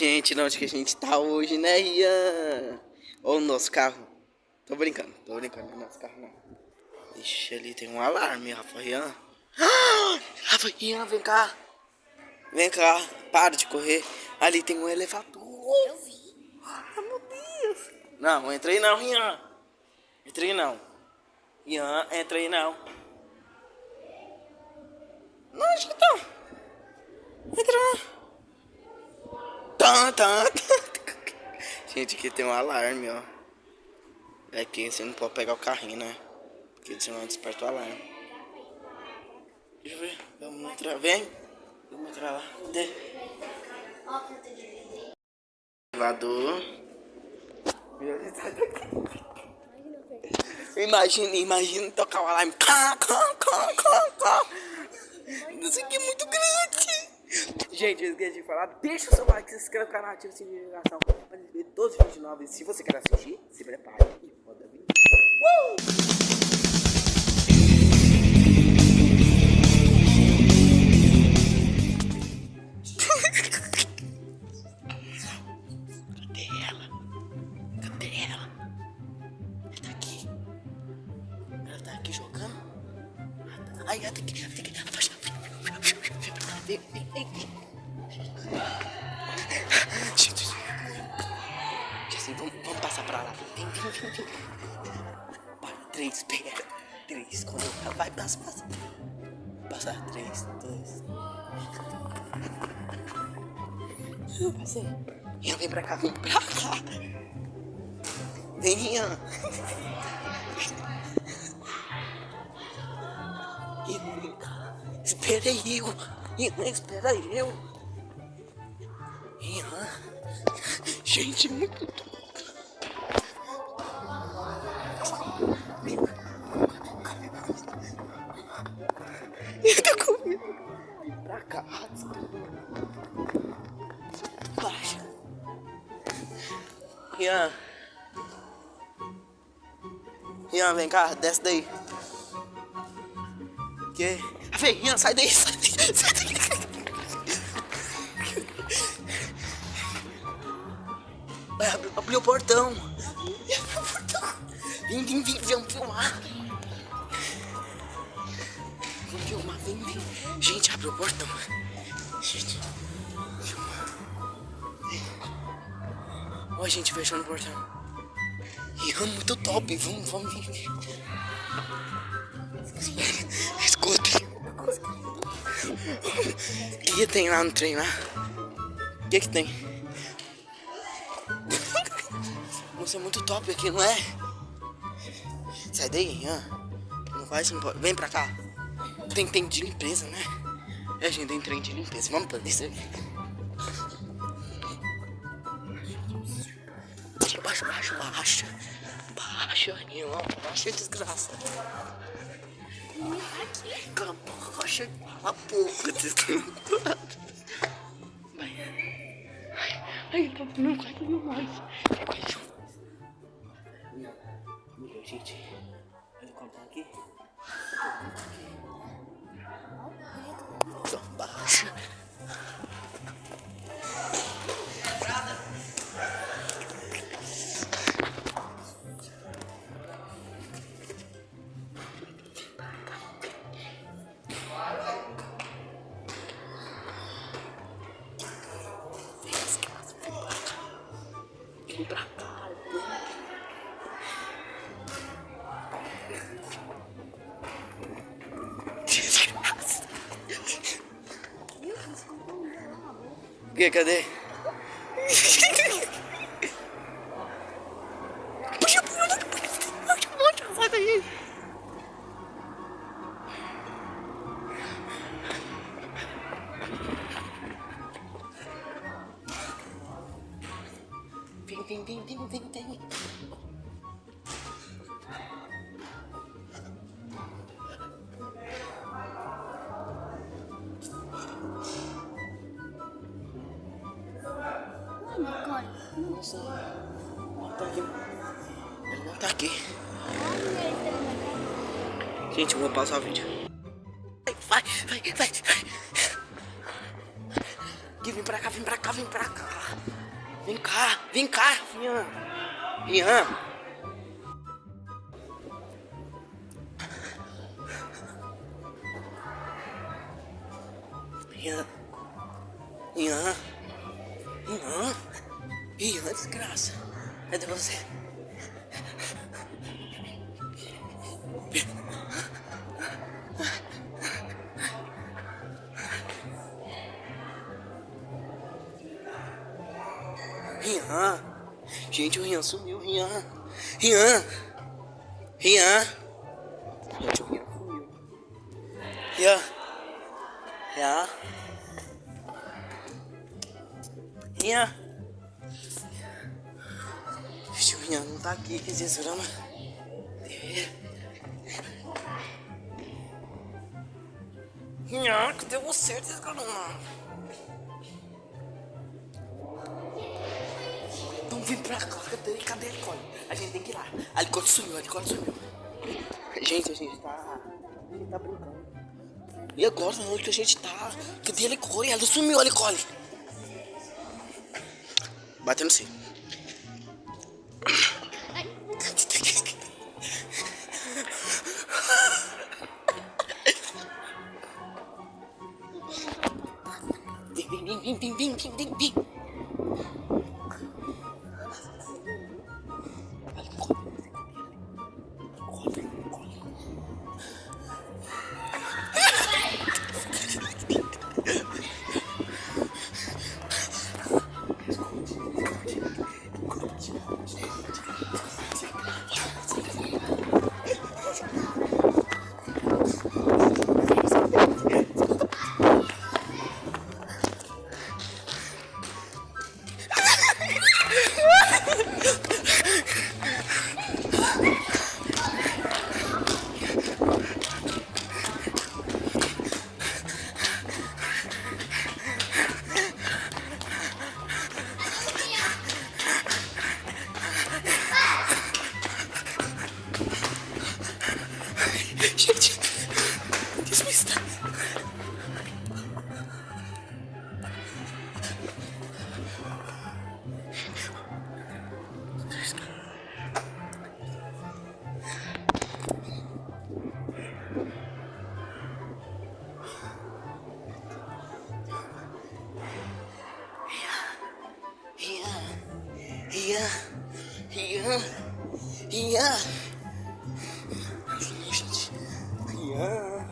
Gente, onde que a gente tá hoje, né, Ian? Ou o nosso carro. Tô brincando, tô brincando, não é nosso carro não. Ixi, ali tem um alarme, Rafa Ian. Ah, Rafa Ian, vem cá. Vem cá, para de correr. Ali tem um elevador. Eu vi. Ah, meu Deus. Não, entra aí não, Ian. Entra aí não. Ian, entra aí não. Não, acho que tá. Entra lá. Gente, aqui tem um alarme, ó. Aqui você não pode pegar o carrinho, né? Porque senão desperta o alarme. Deixa eu ver. Vamos entrar. Vem. Vamos entrar lá. Cadê? Elevador. Imagina, imagina tocar o alarme. Cá, cá, cá, cá. Isso aqui é muito grande. Gente, eu esqueci de falar. Deixa o seu like, se inscreve no canal, ativa o sininho de notificação para receber todos os vídeos novos. Se você quer assistir, se prepare e roda vídeo. Tá tá aqui jogando. Ai, ela tem que. Tem que. Vem, vem, vem. Assim, vamos, vamos passar pra lá. Vem, vem, vem, vem. Vai, três, pega. Três, quando ela vai, passa, passa. Passar, três, dois. Passei. Ian, vem pra cá, vem pra cá. Vem, Ian. Espera aí, eu. Ian, espera eu. Gente, é muito top. Eu tô com medo. Vem pra cá. Baixa. Ian. Ian, vem cá, desce daí. Que? Vem, Ian, sai daí, sai daí, sai daí. Abrir o portão. Abre o portão. Vem, vem, vem, vamos filmar. Vamos filmar, vem, vem. Gente, abre o portão. Gente, filma. Ó, a gente fechando o portão. Ian, muito top. Vamos, vamos, vem. Escuta. O que, que tem lá no trem lá? O que que tem? Você é muito top aqui, não é? Sai daí, Ian. Não vai, não pode. Vem pra cá. Tem, tem de limpeza, né? É, gente, tem trem de limpeza. Vamos fazer isso aqui. Baixa, baixa, baixa. Baixa, Ian. Baixa, desgraça. Cala a baixa. Cala a boca, desgraça. Vai. Ai, ai, tá, não vai dormir mais. Vai, Amiga, gente, olha como tá aqui. Então, Que? Cadê? Puxa, puxa, puxa, daí. Vem, vem, vem, vem, vem, vem. Não tá aqui. Ele não tá aqui. Ele Gente, eu vou pausar o vídeo. Vai, vai, vai, vai. Gui, vem pra cá, vem pra cá, vem pra cá. Vem cá, vem cá. Rian. Rian. Rian. Rian. Rian, desgraça. Cadê você? Rian. Gente, o Rian sumiu, Rian. Rian. Rian. Gente, o Rian sumiu. Rian. Rian. Rian. Rian não tá aqui, que desgrama. Rian, cadê você, desgrama? Então vem pra cá, cadê, cadê a Nicole? A gente tem que ir lá. A Nicole sumiu, a Nicole sumiu. Gente, a gente tá. A gente tá brincando. E agora, onde que a gente tá? Cadê a Nicole? Ela sumiu, a Nicole. Batendo sim. fucking dick beat. 이야 이야 이야. 이야.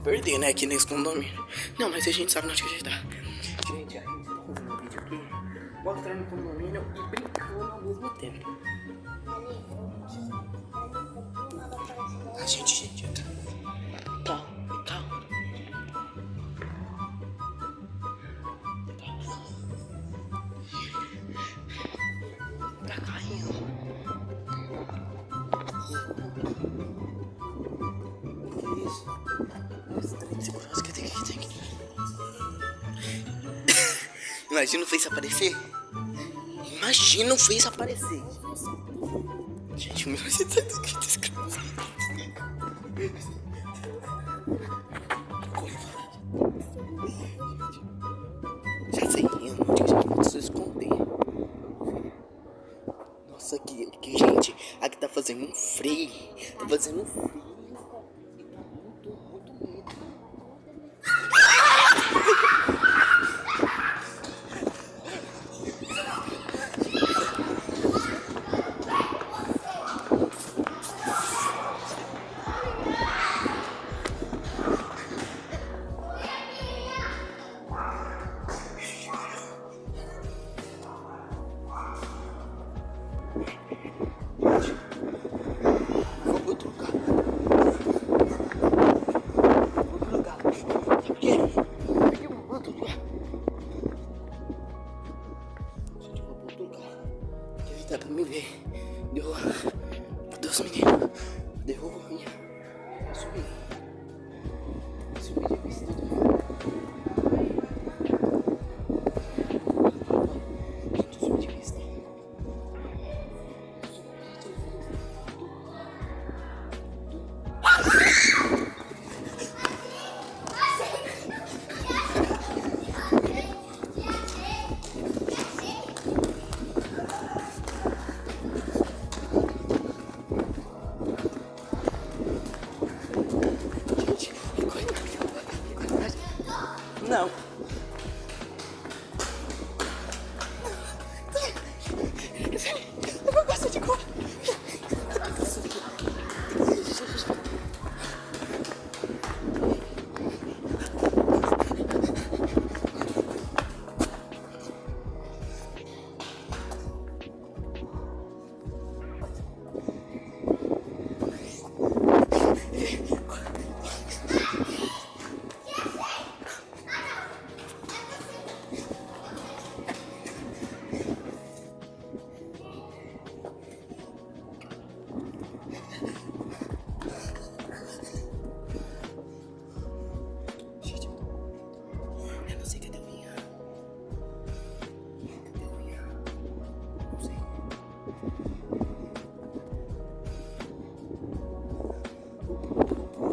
Perder, né? Aqui nesse condomínio. Não, mas a gente sabe onde que a gente tá. Gente, a gente tá fazendo um vídeo aqui, mostrando o condomínio e brincando ao mesmo tempo. A gente, gente, calma, calma. Tá caindo. Que isso? Imagina o Face aparecer. Imagina o Face aparecer. Gente, o meu Face tá desgraçado. Já sei, eu não tinha preciso esconder. Nossa, que, que gente, aqui tá fazendo um frio. Tá fazendo um frio. Não.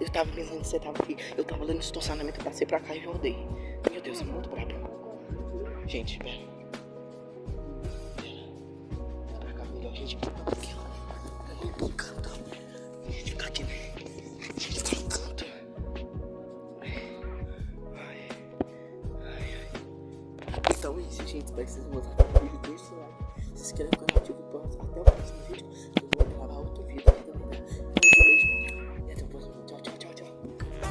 Eu tava pensando que você tava aqui. Eu tava lá no estacionamento, eu passei pra cá e rodei. Meu Deus, é muito brabo. Gente, pera. Pra cá, melhor, gente. Aqui, ó. A gente fica aqui, né? A gente fica. Ai, ai. Então é isso, gente. Espero que vocês vídeo. Deixa o like. Se inscreve no canal, ativa o próximo. Até o próximo vídeo.